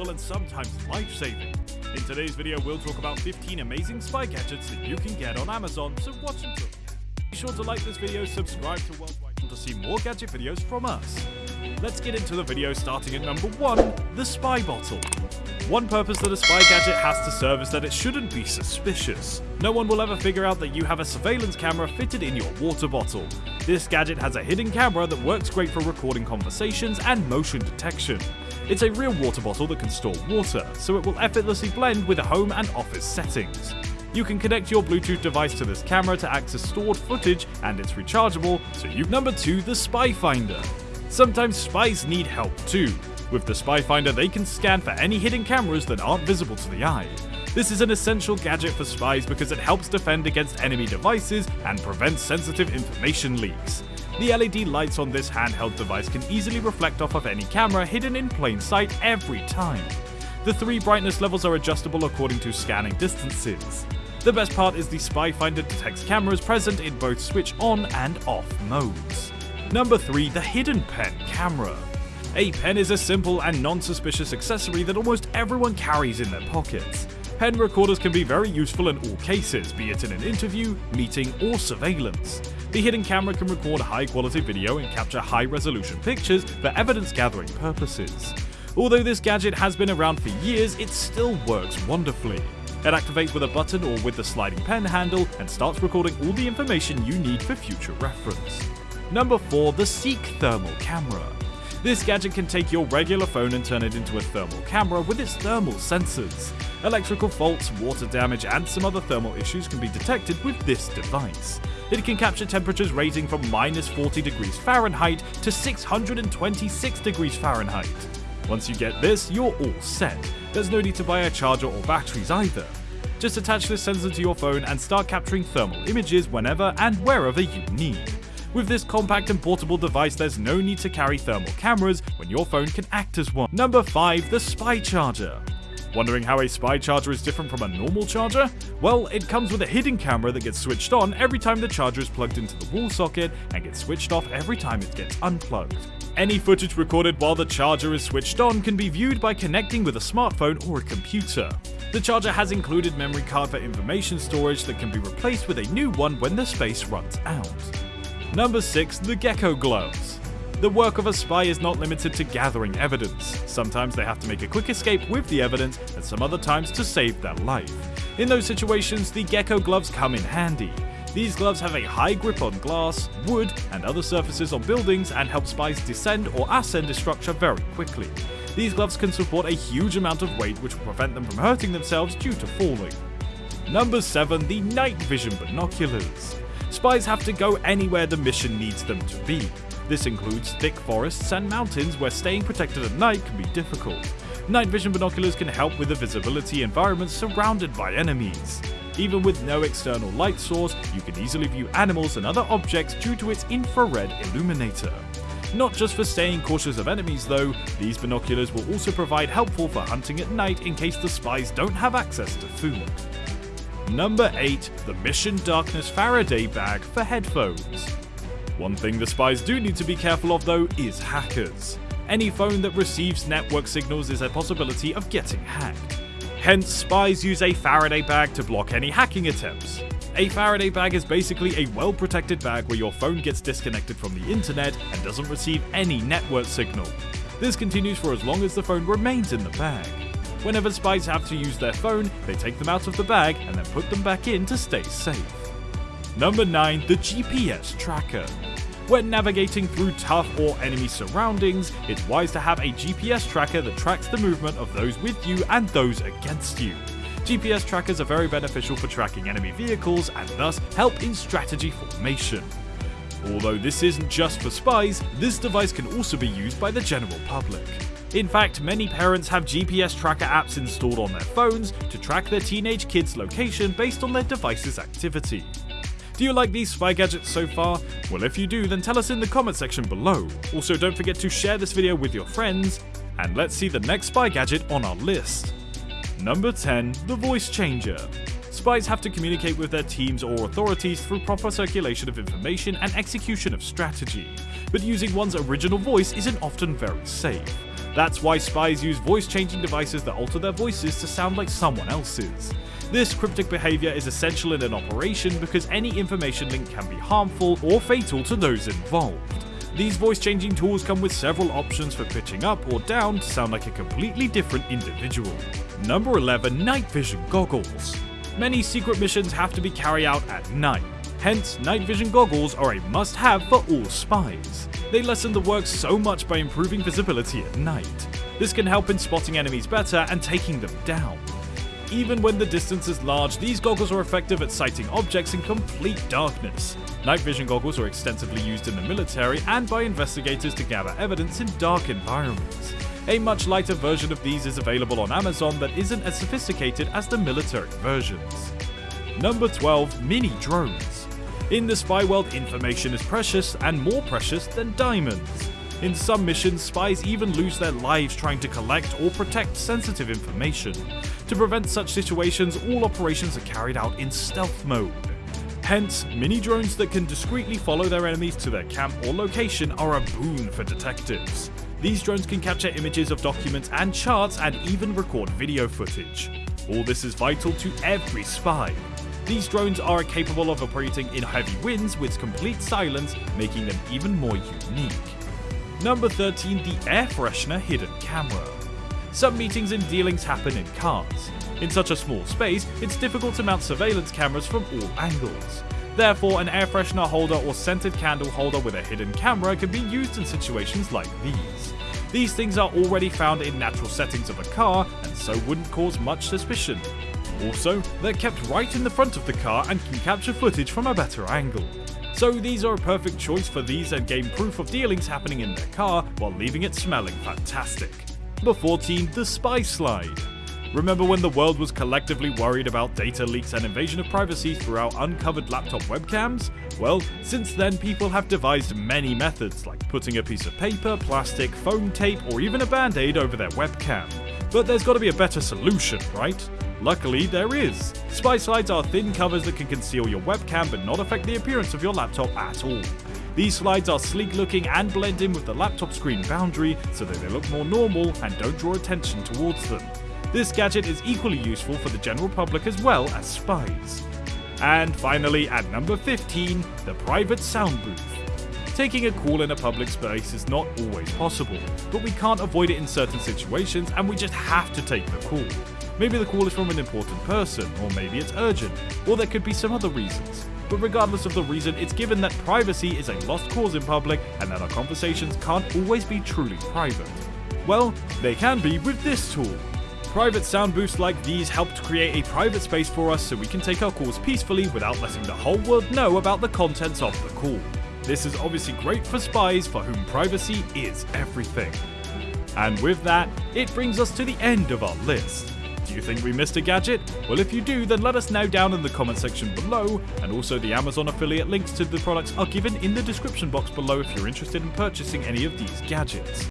useful and sometimes life-saving. In today's video, we'll talk about 15 amazing spy gadgets that you can get on Amazon, so watch until the end. Be sure to like this video, subscribe to Worldwide to see more gadget videos from us. Let's get into the video starting at number 1, the spy bottle. One purpose that a spy gadget has to serve is that it shouldn't be suspicious. No one will ever figure out that you have a surveillance camera fitted in your water bottle. This gadget has a hidden camera that works great for recording conversations and motion detection. It's a real water bottle that can store water, so it will effortlessly blend with home and office settings. You can connect your Bluetooth device to this camera to access stored footage and it's rechargeable, so you've number 2 the Spy Finder. Sometimes spies need help too. With the Spy Finder they can scan for any hidden cameras that aren't visible to the eye. This is an essential gadget for spies because it helps defend against enemy devices and prevents sensitive information leaks. The LED lights on this handheld device can easily reflect off of any camera hidden in plain sight every time. The three brightness levels are adjustable according to scanning distances. The best part is the Spy Finder detects cameras present in both switch on and off modes. Number 3. The Hidden Pen Camera A pen is a simple and non-suspicious accessory that almost everyone carries in their pockets. Pen recorders can be very useful in all cases, be it in an interview, meeting, or surveillance. The hidden camera can record high quality video and capture high resolution pictures for evidence gathering purposes. Although this gadget has been around for years, it still works wonderfully. It activates with a button or with the sliding pen handle and starts recording all the information you need for future reference. Number 4. The Seek Thermal Camera this gadget can take your regular phone and turn it into a thermal camera with its thermal sensors. Electrical faults, water damage, and some other thermal issues can be detected with this device. It can capture temperatures ranging from minus 40 degrees Fahrenheit to 626 degrees Fahrenheit. Once you get this, you're all set. There's no need to buy a charger or batteries either. Just attach this sensor to your phone and start capturing thermal images whenever and wherever you need. With this compact and portable device, there's no need to carry thermal cameras when your phone can act as one. Number 5. The Spy Charger. Wondering how a spy charger is different from a normal charger? Well, it comes with a hidden camera that gets switched on every time the charger is plugged into the wall socket and gets switched off every time it gets unplugged. Any footage recorded while the charger is switched on can be viewed by connecting with a smartphone or a computer. The charger has included memory card for information storage that can be replaced with a new one when the space runs out. Number 6. The Gecko Gloves. The work of a spy is not limited to gathering evidence. Sometimes they have to make a quick escape with the evidence, and some other times to save their life. In those situations, the Gecko Gloves come in handy. These gloves have a high grip on glass, wood, and other surfaces on buildings and help spies descend or ascend a structure very quickly. These gloves can support a huge amount of weight which will prevent them from hurting themselves due to falling. Number 7. The Night Vision Binoculars. Spies have to go anywhere the mission needs them to be. This includes thick forests and mountains where staying protected at night can be difficult. Night vision binoculars can help with the visibility environments surrounded by enemies. Even with no external light source, you can easily view animals and other objects due to its infrared illuminator. Not just for staying cautious of enemies though, these binoculars will also provide helpful for hunting at night in case the spies don't have access to food. Number 8. The Mission Darkness Faraday Bag for headphones. One thing the spies do need to be careful of though is hackers. Any phone that receives network signals is a possibility of getting hacked. Hence, spies use a Faraday bag to block any hacking attempts. A Faraday bag is basically a well protected bag where your phone gets disconnected from the internet and doesn't receive any network signal. This continues for as long as the phone remains in the bag. Whenever spies have to use their phone, they take them out of the bag and then put them back in to stay safe. Number 9. The GPS Tracker. When navigating through tough or enemy surroundings, it's wise to have a GPS tracker that tracks the movement of those with you and those against you. GPS trackers are very beneficial for tracking enemy vehicles and thus help in strategy formation. Although this isn't just for spies, this device can also be used by the general public. In fact, many parents have GPS tracker apps installed on their phones to track their teenage kids' location based on their device's activity. Do you like these spy gadgets so far? Well if you do then tell us in the comment section below. Also don't forget to share this video with your friends, and let's see the next spy gadget on our list. Number 10. The Voice Changer. Spies have to communicate with their teams or authorities through proper circulation of information and execution of strategy, but using one's original voice isn't often very safe. That's why spies use voice changing devices that alter their voices to sound like someone else's. This cryptic behavior is essential in an operation because any information link can be harmful or fatal to those involved. These voice changing tools come with several options for pitching up or down to sound like a completely different individual. Number 11 Night Vision Goggles. Many secret missions have to be carried out at night, hence night vision goggles are a must have for all spies. They lessen the work so much by improving visibility at night. This can help in spotting enemies better and taking them down. Even when the distance is large, these goggles are effective at sighting objects in complete darkness. Night vision goggles are extensively used in the military and by investigators to gather evidence in dark environments. A much lighter version of these is available on Amazon that isn't as sophisticated as the military versions. Number 12 Mini Drones. In the spy world, information is precious and more precious than diamonds. In some missions, spies even lose their lives trying to collect or protect sensitive information. To prevent such situations, all operations are carried out in stealth mode. Hence, mini drones that can discreetly follow their enemies to their camp or location are a boon for detectives. These drones can capture images of documents and charts and even record video footage. All this is vital to every spy. These drones are capable of operating in heavy winds with complete silence, making them even more unique. Number 13, the air freshener hidden camera. Some meetings and dealings happen in cars. In such a small space, it's difficult to mount surveillance cameras from all angles. Therefore, an air freshener holder or scented candle holder with a hidden camera can be used in situations like these. These things are already found in natural settings of a car and so wouldn't cause much suspicion. Also, they're kept right in the front of the car and can capture footage from a better angle. So these are a perfect choice for these and gain proof of dealings happening in their car while leaving it smelling fantastic. Number 14, the Spy Slide. Remember when the world was collectively worried about data leaks and invasion of privacy through our uncovered laptop webcams? Well, since then people have devised many methods like putting a piece of paper, plastic, foam tape or even a band-aid over their webcam. But there's gotta be a better solution, right? Luckily, there is. Spy slides are thin covers that can conceal your webcam but not affect the appearance of your laptop at all. These slides are sleek looking and blend in with the laptop screen boundary so that they look more normal and don't draw attention towards them. This gadget is equally useful for the general public as well as spies. And finally, at number 15, the private sound booth. Taking a call in a public space is not always possible, but we can't avoid it in certain situations and we just have to take the call. Maybe the call is from an important person, or maybe it's urgent, or there could be some other reasons. But regardless of the reason, it's given that privacy is a lost cause in public and that our conversations can't always be truly private. Well, they can be with this tool. Private sound booths like these help to create a private space for us so we can take our calls peacefully without letting the whole world know about the contents of the call. This is obviously great for spies for whom privacy is everything. And with that, it brings us to the end of our list. Do you think we missed a gadget? Well, if you do, then let us know down in the comment section below, and also the Amazon affiliate links to the products are given in the description box below if you're interested in purchasing any of these gadgets.